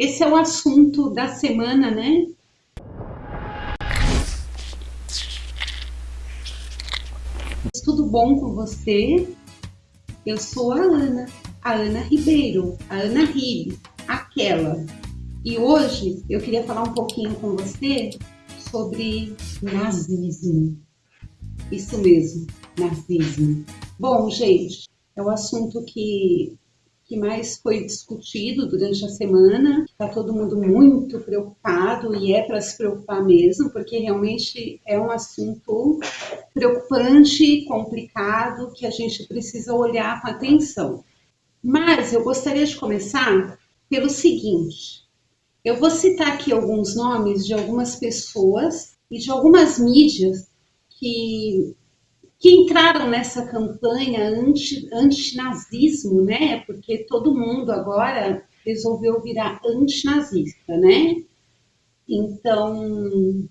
esse é o assunto da semana, né? Tudo bom com você? Eu sou a Ana, a Ana Ribeiro, a Ana Ribe, aquela. E hoje eu queria falar um pouquinho com você sobre nazismo. Isso mesmo, nazismo. Bom, gente, é o assunto que, que mais foi discutido durante a semana. Está todo mundo muito preocupado e é para se preocupar mesmo, porque realmente é um assunto preocupante, complicado, que a gente precisa olhar com atenção. Mas eu gostaria de começar pelo seguinte: eu vou citar aqui alguns nomes de algumas pessoas e de algumas mídias que, que entraram nessa campanha anti, antinazismo, né? Porque todo mundo agora resolveu virar antinazista, né? Então,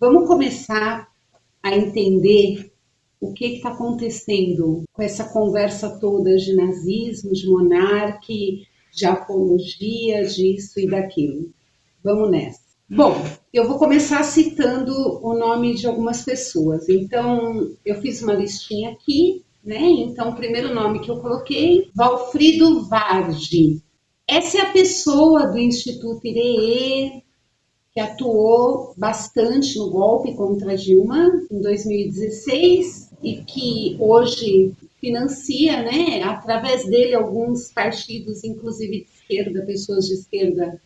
vamos começar a entender o que está acontecendo com essa conversa toda de nazismo, de monarque, de apologia disso e daquilo. Vamos nessa. Bom, eu vou começar citando o nome de algumas pessoas. Então, eu fiz uma listinha aqui, né? Então, o primeiro nome que eu coloquei, Valfrido Vargi. Essa é a pessoa do Instituto IREE, que atuou bastante no golpe contra Dilma em 2016 e que hoje financia, né, através dele, alguns partidos, inclusive de esquerda, pessoas de esquerda,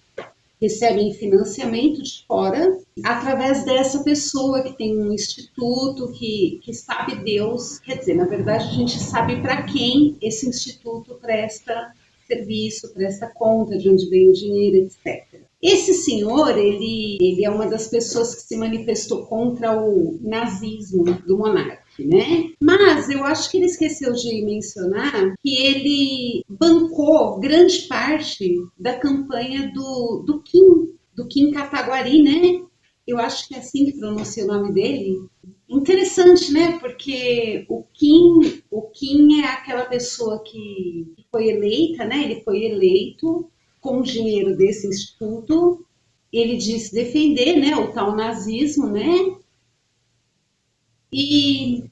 recebem financiamento de fora, através dessa pessoa que tem um instituto, que, que sabe Deus, quer dizer, na verdade a gente sabe para quem esse instituto presta serviço, presta conta de onde vem o dinheiro, etc. Esse senhor, ele, ele é uma das pessoas que se manifestou contra o nazismo do monarca né? Mas eu acho que ele esqueceu de mencionar que ele bancou grande parte da campanha do, do Kim, do Kim Kataguari, né? Eu acho que é assim que pronuncia o nome dele. Interessante, né? Porque o Kim, o Kim é aquela pessoa que foi eleita, né? Ele foi eleito com o dinheiro desse instituto. Ele disse defender, né, o tal nazismo, né? E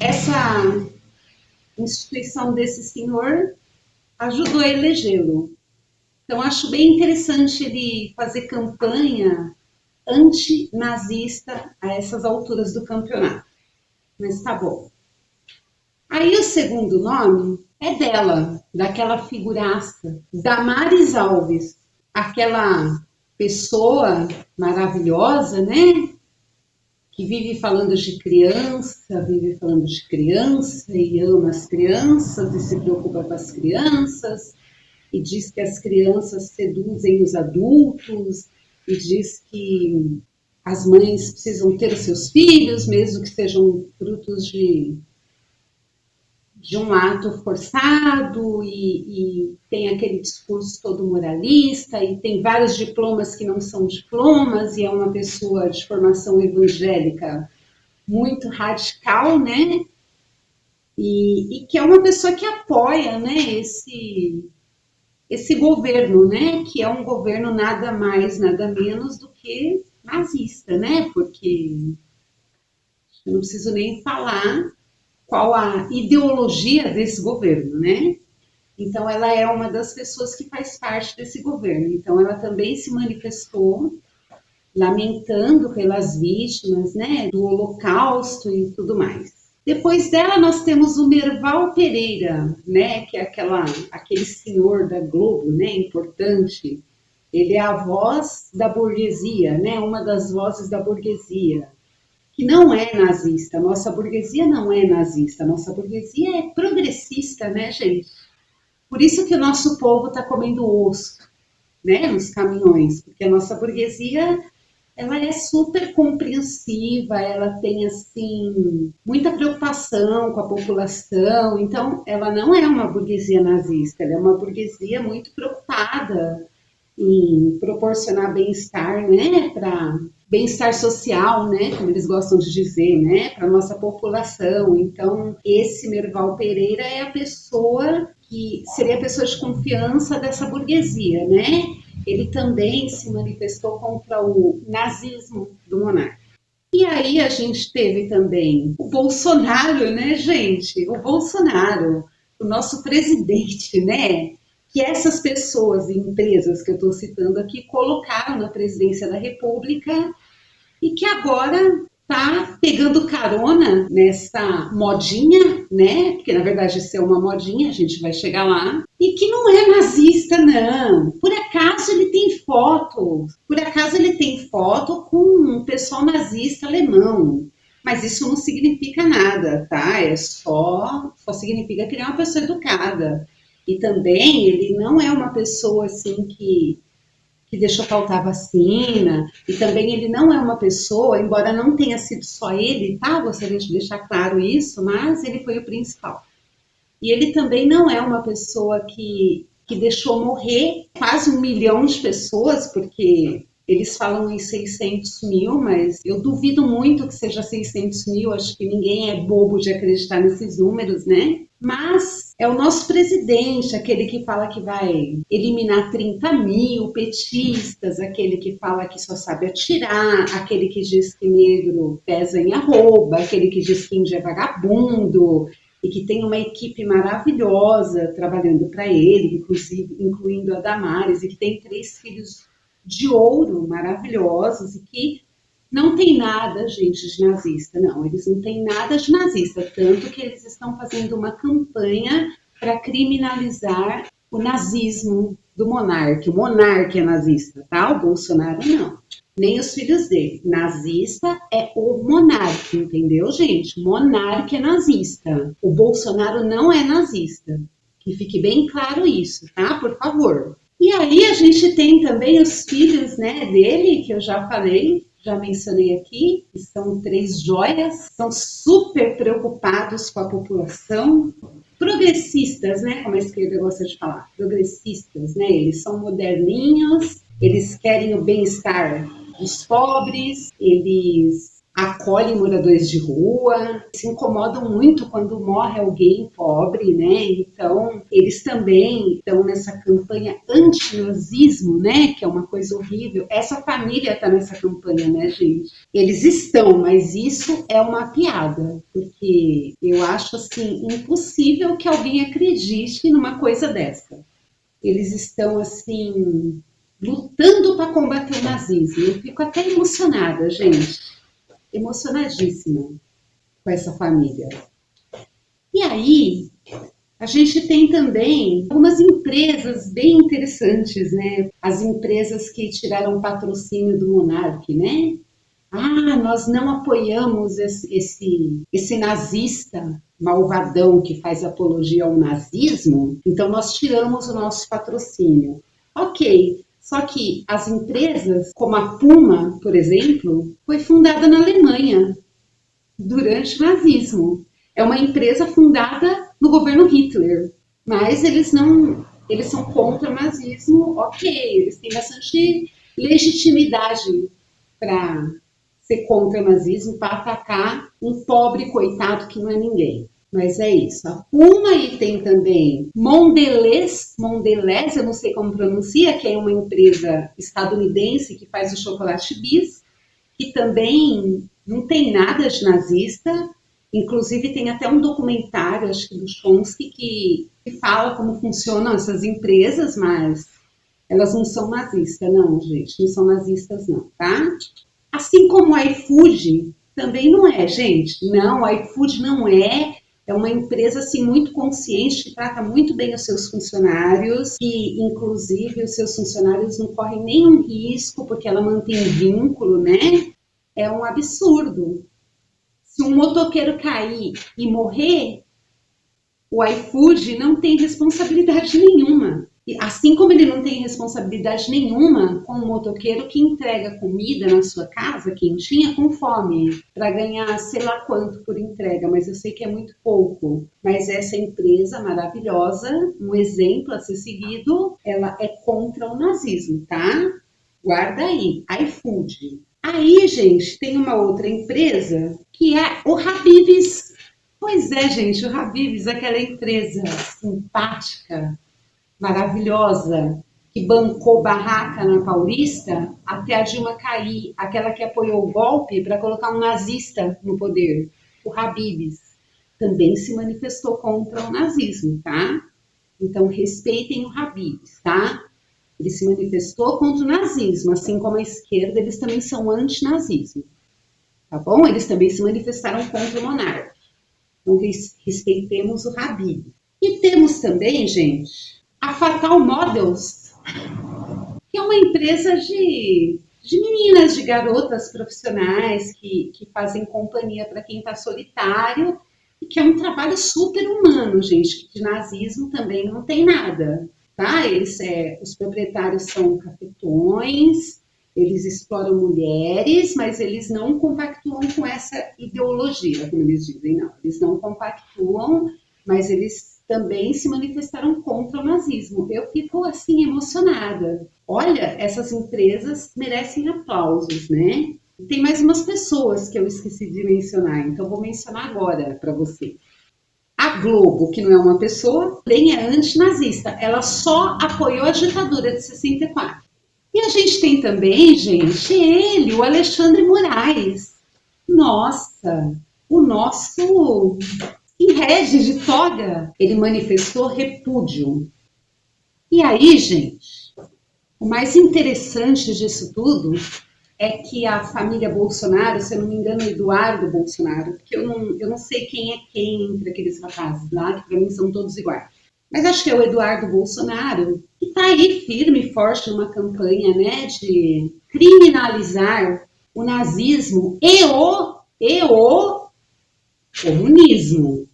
essa instituição desse senhor ajudou a elegê-lo. Então, acho bem interessante ele fazer campanha antinazista a essas alturas do campeonato. Mas tá bom. Aí o segundo nome é dela, daquela figuraça, Damares Alves, aquela pessoa maravilhosa, né? Que vive falando de criança, vive falando de criança e ama as crianças e se preocupa com as crianças e diz que as crianças seduzem os adultos e diz que as mães precisam ter seus filhos, mesmo que sejam frutos de de um ato forçado e, e, tem aquele discurso todo moralista e tem vários diplomas que não são diplomas e é uma pessoa de formação evangélica muito radical, né? E, e que é uma pessoa que apoia, né, esse esse governo, né, que é um governo nada mais, nada menos do que nazista, né? Porque eu não preciso nem falar qual a ideologia desse governo, né? Então, ela é uma das pessoas que faz parte desse governo. Então, ela também se manifestou lamentando pelas vítimas, né, do Holocausto e tudo mais. Depois dela, nós temos o Merval Pereira, né, que é aquela, aquele senhor da Globo, né, importante. Ele é a voz da burguesia, né, uma das vozes da burguesia que não é nazista. Nossa burguesia não é nazista. Nossa burguesia é progressista, né, gente? Por isso que o nosso povo está comendo osso, né, nos caminhões, porque a nossa burguesia ela é super compreensiva, ela tem assim muita preocupação com a população, então ela não é uma burguesia nazista, ela é uma burguesia muito preocupada em proporcionar bem-estar, né, para bem-estar social, né, como eles gostam de dizer, né, para nossa população. Então, esse Merval Pereira é a pessoa que seria a pessoa de confiança dessa burguesia, né? Ele também se manifestou contra o nazismo do monarca. E aí a gente teve também o Bolsonaro, né, gente? O Bolsonaro, o nosso presidente, né? Que essas pessoas e empresas que eu estou citando aqui colocaram na presidência da República e que agora tá pegando carona nessa modinha, né? Porque na verdade isso é uma modinha, a gente vai chegar lá. E que não é nazista, não. Por acaso ele tem foto, por acaso ele tem foto com um pessoal nazista alemão. Mas isso não significa nada, tá? É só, só significa que ele é uma pessoa educada. E também ele não é uma pessoa assim que que deixou faltar vacina, e também ele não é uma pessoa, embora não tenha sido só ele, tá? Gostaria de deixar claro isso, mas ele foi o principal. E ele também não é uma pessoa que, que deixou morrer quase um milhão de pessoas, porque eles falam em 600 mil, mas eu duvido muito que seja 600 mil, acho que ninguém é bobo de acreditar nesses números, né? Mas é o nosso presidente, aquele que fala que vai eliminar 30 mil petistas, aquele que fala que só sabe atirar, aquele que diz que negro pesa em arroba, aquele que diz que índio é vagabundo, e que tem uma equipe maravilhosa trabalhando para ele, inclusive incluindo a Damares, e que tem três filhos de ouro maravilhosos e que não tem nada, gente, de nazista. Não, eles não têm nada de nazista, tanto que eles estão fazendo uma campanha para criminalizar o nazismo do monarca. O monarca é nazista, tá? O Bolsonaro não. Nem os filhos dele. Nazista é o monarca, entendeu, gente? Monarca é nazista. O Bolsonaro não é nazista. Que fique bem claro isso, tá? Por favor. E aí a gente tem também os filhos né, dele, que eu já falei, já mencionei aqui, que são três joias, são super preocupados com a população, progressistas, né, como a esquerda gosta de falar, progressistas, né, eles são moderninhos, eles querem o bem-estar dos pobres, eles acolhem moradores de rua, se incomodam muito quando morre alguém pobre, né? Então, eles também estão nessa campanha anti-nazismo, né? Que é uma coisa horrível. Essa família está nessa campanha, né, gente? Eles estão, mas isso é uma piada, porque eu acho assim impossível que alguém acredite numa coisa dessa. Eles estão assim lutando para combater o nazismo. Eu fico até emocionada, gente emocionadíssima com essa família. E aí, a gente tem também algumas empresas bem interessantes, né? As empresas que tiraram patrocínio do Monark, né? Ah, nós não apoiamos esse, esse, esse nazista malvadão que faz apologia ao nazismo, então nós tiramos o nosso patrocínio. Ok, só que as empresas, como a Puma, por exemplo, foi fundada na Alemanha durante o nazismo. É uma empresa fundada no governo Hitler, mas eles não, eles são contra o nazismo, ok, eles têm bastante legitimidade para ser contra o nazismo, para atacar um pobre coitado que não é ninguém. Mas é isso. A Puma e tem também Mondelez, Mondelez, eu não sei como pronuncia, que é uma empresa estadunidense que faz o chocolate bis, que também não tem nada de nazista. Inclusive tem até um documentário, acho que do Chomsky, que, que fala como funcionam essas empresas, mas elas não são nazistas, não, gente. Não são nazistas, não, tá? Assim como o iFood também não é, gente. Não, o iFood não é é uma empresa assim muito consciente que trata muito bem os seus funcionários e inclusive os seus funcionários não correm nenhum risco porque ela mantém vínculo, né? É um absurdo. Se um motoqueiro cair e morrer, o iFood não tem responsabilidade nenhuma. Assim como ele não tem responsabilidade nenhuma com o motoqueiro que entrega comida na sua casa, quentinha, com fome, para ganhar sei lá quanto por entrega, mas eu sei que é muito pouco. Mas essa empresa maravilhosa, um exemplo a ser seguido, ela é contra o nazismo, tá? Guarda aí, iFood. Aí, gente, tem uma outra empresa que é o Habib's. Pois é, gente, o Habib's, aquela empresa simpática, maravilhosa, que bancou barraca na Paulista até a Dilma cair, aquela que apoiou o golpe para colocar um nazista no poder, o Habib's, também se manifestou contra o nazismo, tá? Então, respeitem o Habib's, tá? Ele se manifestou contra o nazismo, assim como a esquerda, eles também são antinazismo, tá bom? Eles também se manifestaram contra o monarca. Então, respeitemos o Habib. E temos também, gente, a Fatal Models, que é uma empresa de, de meninas, de garotas profissionais que, que fazem companhia para quem está solitário e que é um trabalho super humano, gente, que de nazismo também não tem nada, tá? Eles, é, os proprietários são cafetões, eles exploram mulheres, mas eles não compactuam com essa ideologia, como eles dizem, não. Eles não compactuam, mas eles também se manifestaram contra o nazismo. Eu fico assim emocionada. Olha, essas empresas merecem aplausos, né? Tem mais umas pessoas que eu esqueci de mencionar, então vou mencionar agora para você. A Globo, que não é uma pessoa, nem é antinazista, ela só apoiou a ditadura de 64. E a gente tem também, gente, ele, o Alexandre Moraes. Nossa, o nosso rege de toga. Ele manifestou repúdio. E aí, gente, o mais interessante disso tudo é que a família Bolsonaro, se eu não me engano, Eduardo Bolsonaro, porque eu não, eu não sei quem é quem entre aqueles rapazes lá, que para mim são todos iguais. Mas acho que é o Eduardo Bolsonaro, que está aí firme e forte numa campanha né, de criminalizar o nazismo e o, e o comunismo.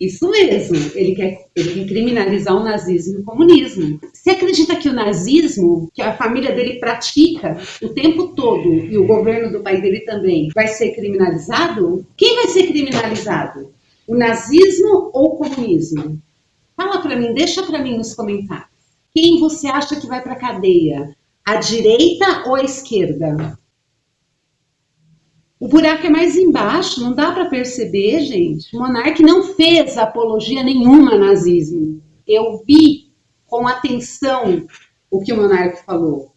Isso mesmo, ele quer, ele quer criminalizar o nazismo e o comunismo. Você acredita que o nazismo, que a família dele pratica o tempo todo, e o governo do pai dele também, vai ser criminalizado? Quem vai ser criminalizado? O nazismo ou o comunismo? Fala para mim, deixa para mim nos comentários. Quem você acha que vai para cadeia? A direita ou a esquerda? O buraco é mais embaixo, não dá para perceber, gente. O monarca não fez apologia nenhuma ao nazismo. Eu vi com atenção o que o monarca falou. O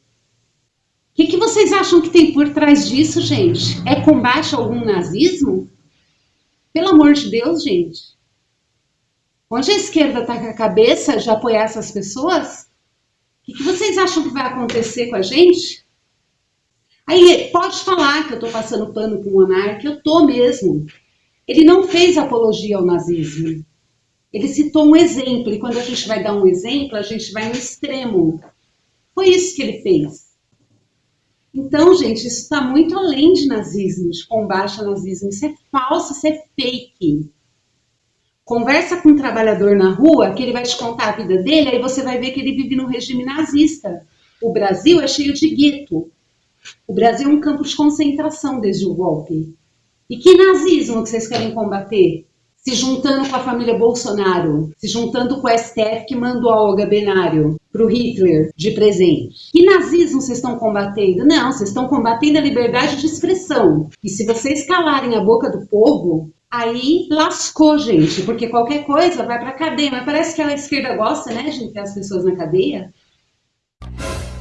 que, que vocês acham que tem por trás disso, gente? É combate a algum nazismo? Pelo amor de Deus, gente. Onde a esquerda está com a cabeça de apoiar essas pessoas, o que, vocês acham que vai acontecer com a gente? Aí pode falar que eu estou passando pano com o monarca, eu estou mesmo. Ele não fez apologia ao nazismo. Ele citou um exemplo, e quando a gente vai dar um exemplo, a gente vai no extremo. Foi isso que ele fez. Então, gente, isso está muito além de nazismo, de combate ao nazismo. Isso é falso, isso é fake. Conversa com um trabalhador na rua, que ele vai te contar a vida dele, aí você vai ver que ele vive num regime nazista. O Brasil é cheio de gueto. O Brasil é um campo de concentração desde o golpe. E que nazismo que vocês querem combater? Se juntando com a família Bolsonaro, se juntando com o STF que mandou a Olga Benário para o Hitler de presente. Que nazismo vocês estão combatendo? Não, vocês estão combatendo a liberdade de expressão. E se vocês calarem a boca do povo, Aí lascou, gente, porque qualquer coisa vai para cadeia. Mas parece que a esquerda gosta, né, de ter as pessoas na cadeia.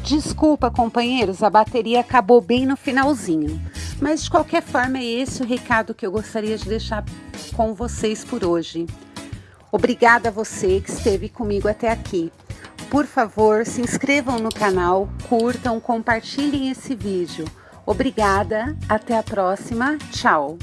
Desculpa, companheiros, a bateria acabou bem no finalzinho. Mas de qualquer forma, é esse o recado que eu gostaria de deixar com vocês por hoje. Obrigada a você que esteve comigo até aqui. Por favor, se inscrevam no canal, curtam, compartilhem esse vídeo. Obrigada, até a próxima, tchau!